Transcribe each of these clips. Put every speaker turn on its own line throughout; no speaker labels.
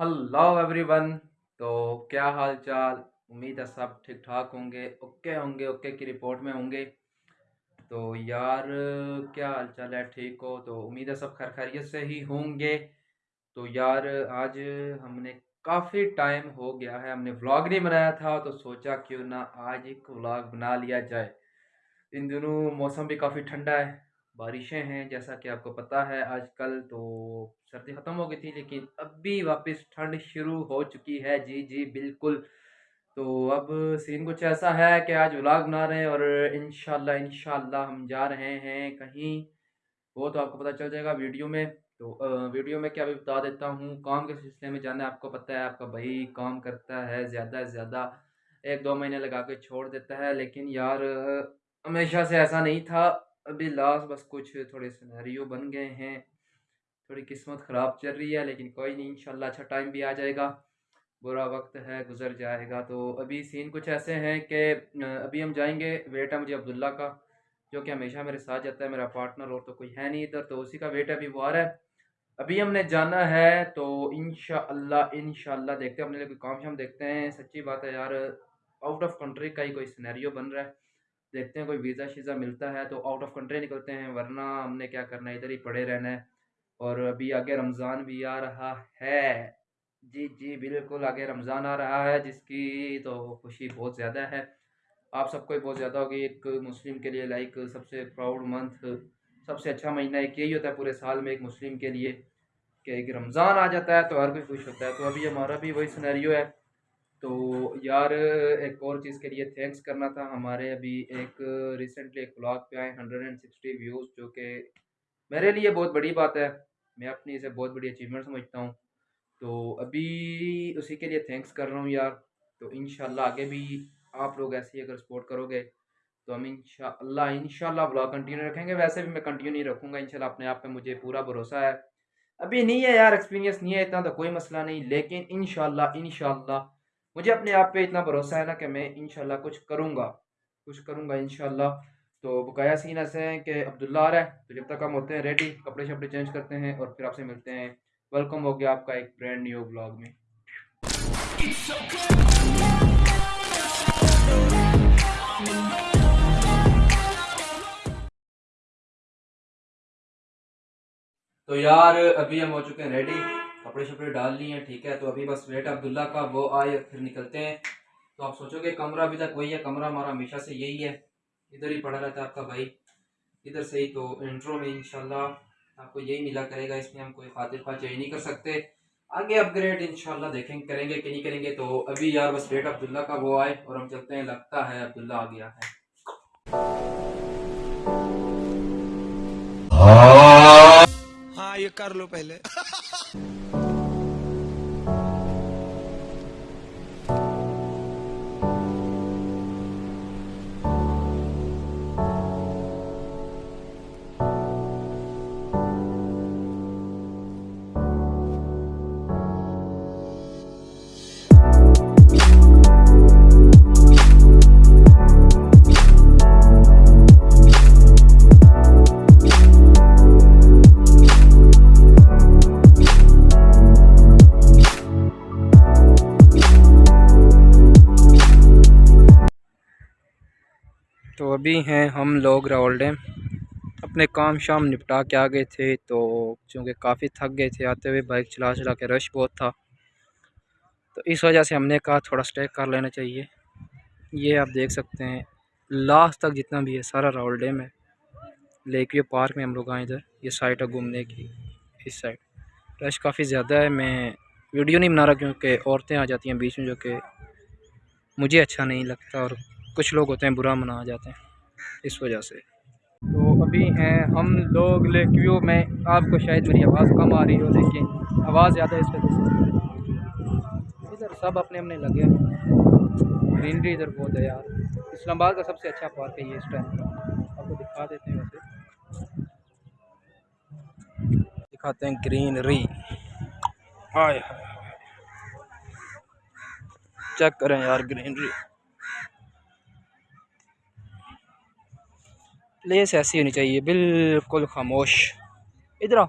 Hello everyone तो क्या हाल चाल उम्मीद है सब ठीक ठाक होंगे। ओके होंगे, ओके की रिपोर्ट में होंगे। तो यार, क्या हाल चाल है? ठीक हो? तो उम्मीद है सब खैर खैरियत से ही होंगे। तो यार, आज हमने काफ़ी टाइम हो गया है। हमने व्लॉग नहीं बनाया था तो सोचा क्यों ना आज एक व्लॉग बना लिया जाए। इन दिनों मौसम भी काफ़ी ठंडा है। बारिशें हैं, जैसा कि आपको पता है आजकल तो सर्दी ख़त्म हो गई थी, लेकिन अब भी वापस ठंड शुरू हो चुकी है। जी जी, बिल्कुल। तो अब सीन कुछ ऐसा है कि आज व्लॉग बना रहे हैं और इन इंशाल्लाह हम जा रहे हैं कहीं। वो तो आपको पता चल जाएगा वीडियो में। तो वीडियो में क्या भी बता देता हूँ। काम के सिलसिले में जाना आपको पता है, आपका भाई काम करता है ज़्यादा से ज़्यादा एक दो महीने लगा के छोड़ देता है। लेकिन यार हमेशा से ऐसा नहीं था। अभी लास्ट बस कुछ थोड़े सिनेरियो बन गए हैं। थोड़ी किस्मत ख़राब चल रही है, लेकिन कोई नहीं, इंशाल्लाह अच्छा टाइम भी आ जाएगा। बुरा वक्त है, गुजर जाएगा। तो अभी सीन कुछ ऐसे हैं कि अभी हम जाएँगे वेट है मुझे अब्दुल्ला का, जो कि हमेशा मेरे साथ जाता है, मेरा पार्टनर और तो कोई है नहीं इधर तो उसी का वेट अभी वो आ रहा है। अभी हमने जाना है तो इन इनशाला देखते हैं, अपने लिए कोई काम शाम देखते हैं। सच्ची बात है यार आउट ऑफ़ कंट्री का ही कोई सिनेरियो बन रहा है। देखते हैं कोई वीज़ा शीज़ा मिलता है तो आउट ऑफ़ कंट्री निकलते हैं, वरना हमने क्या करना है? इधर ही पड़े रहना है। और अभी आगे रमज़ान भी आ रहा है। जी जी, बिल्कुल आगे रमज़ान आ रहा है, जिसकी तो खुशी बहुत ज़्यादा है। आप सबको ही बहुत ज़्यादा होगी। एक मुस्लिम के लिए लाइक सबसे प्राउड मंथ सबसे अच्छा महीना एक यही होता है पूरे साल में एक मुस्लिम के लिए कि एक रमज़ान आ जाता है तो हर कोई खुश होता है। तो अभी हमारा भी वही सिनेरियो है। तो यार, एक और चीज़ के लिए थैंक्स करना था। हमारे अभी एक रिसेंटली एक ब्लॉग पे आए हंड्रेड एंड सिक्सटी व्यूज़ जो कि मेरे लिए बहुत बड़ी बात है। मैं अपनी इसे बहुत बड़ी अचीवमेंट समझता हूँ। तो अभी उसी के लिए थैंक्स कर रहा हूँ यार। तो इन आगे भी आप लोग ऐसे ही अगर सपोर्ट करोगे तो हम इंशाल्लाह इंशाल्लाह ब्लॉग कंटिन्यू रखेंगे। वैसे भी मैं कंटिन्यू नहीं रखूँगा, इंशाल्लाह अपने आप पे मुझे पूरा भरोसा है। अभी नहीं है यार एक्सपीरियंस नहीं है, इतना तो कोई मसला नहीं। लेकिन इंशाल्लाह इंशाल्लाह मुझे अपने आप पे इतना भरोसा है ना कि मैं इनशाला कुछ करूँगा। कुछ करूँगा इनशाला तो बकाया सीन ऐसे हैं कि अब्दुल्ला आ रहा है तो जब तक हम होते हैं रेडी कपड़े शपड़े चेंज करते हैं और फिर आपसे मिलते हैं। वेलकम हो गया आपका एक ब्रांड न्यू ब्लॉग में। तो यार, अभी हम हो चुके हैं रेडी कपड़े शपड़े डाल लिए हैं, ठीक है? तो अभी बस वेट अब्दुल्ला का वो आए, फिर निकलते हैं। तो आप सोचोगे कमरा अभी तक वही है, कमरा हमारा हमेशा से यही है। इधर ही पड़ा रहता है आपका भाई। इधर से ही तो इंट्रो में इंशाल्लाह आपको यही मिला करेगा, इसमें हम कोई खातिर खा चेंज नहीं कर सकते। आगे अपग्रेड इनशाला देखेंगे करेंगे कि नहीं करेंगे। तो अभी यार बस वेट अब्दुल्ला का वो आए और हम चलते हैं, लगता है अब्दुल्ला आ गया है।
हाँ ये कर लो पहले।
अभी हैं हम लोग, रावल डैम। अपने काम शाम निपटा के आ गए थे तो चूँकि काफ़ी थक गए थे, आते हुए बाइक चला चला के रश बहुत था। तो इस वजह से हमने कहा थोड़ा स्टे कर लेना चाहिए। ये आप देख सकते हैं लास्ट तक जितना भी है सारा रावल डैम है। लेक व्यू पार्क में हम लोग आए इधर, ये साइड है घूमने की, इस साइड रश काफ़ी ज़्यादा है, मैं वीडियो नहीं बना रहा क्योंकि औरतें आ जाती हैं बीच में जो कि मुझे अच्छा नहीं लगता और कुछ लोग होते हैं बुरा मना जाते हैं। इस वजह से। तो अभी हैं हम लोग लेक व्यू में आपको शायद मेरी आवाज़ कम आ रही हो लेकिन आवाज़ ज़्यादा इस वजह से। इधर सब अपने अपने लगे ग्रीनरी इधर बहुत है यार। इस्लामाबाद का सबसे अच्छा पार्क है ये इस टाइम का। आपको दिखा देते हैं वैसे। दिखाते हैं ग्रीनरी। हाय। चेक करें यार ग्रीनरी। प्लेस ऐसी होनी चाहिए। बिल्कुल खामोश। इधर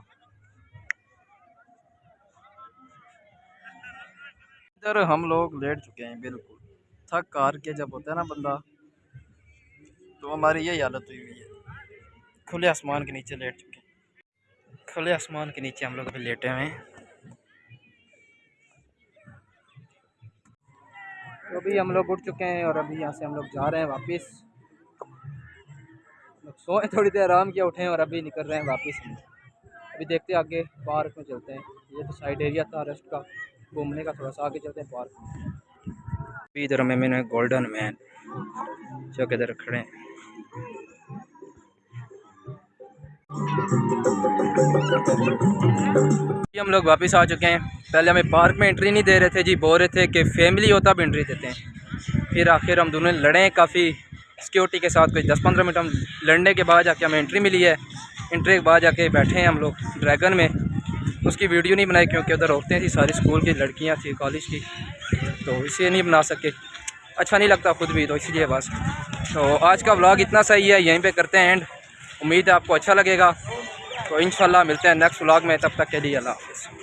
इधर हम लोग लेट चुके हैं, बिल्कुल। थक कार के जब होता है ना बंदा तो हमारी यही हालत हुई हुई है। खुले आसमान के नीचे लेट चुके हैं। खुले आसमान के नीचे हम लोग अभी लेटे हुए हैं। तो अभी हम लोग उठ चुके हैं और अभी यहाँ से हम लोग जा रहे हैं वापस। सोए थोड़ी देर आराम किया, उठे हैं और अभी निकल रहे हैं वापस। अभी देखते हैं आगे पार्क में चलते हैं। ये तो साइड एरिया था रेस्ट का, घूमने का, थोड़ा सा आगे चलते हैं पार्क में। अभी इधर में मैंने गोल्डन मैन जो कि इधर खड़े हैं। हम लोग वापस आ चुके हैं। पहले हमें पार्क में एंट्री नहीं दे रहे थे जी, बोल रहे थे कि फैमिली होता भी एंट्री देते हैं। फिर आखिर हम दोनों लड़े काफ़ी। सिक्योरिटी के साथ कोई दस पंद्रह मिनट हम लड़ने के बाद जाके हमें एंट्री मिली है। एंट्री के बाद जाके बैठे हैं हम लोग ड्रैगन में। उसकी वीडियो नहीं बनाई क्योंकि उधर औरतें थी, सारी स्कूल की, लड़कियाँ थी कॉलेज की। तो इसलिए नहीं बना सके। अच्छा नहीं लगता खुद भी तो इसलिए बस। तो आज का व्लॉग इतना सही है, यहीं पे करते हैं एंड उम्मीद है आपको अच्छा लगेगा। तो इन मिलते हैं नेक्स्ट व्लॉग में, तब तक के लिए अल्लाह हाफिज़।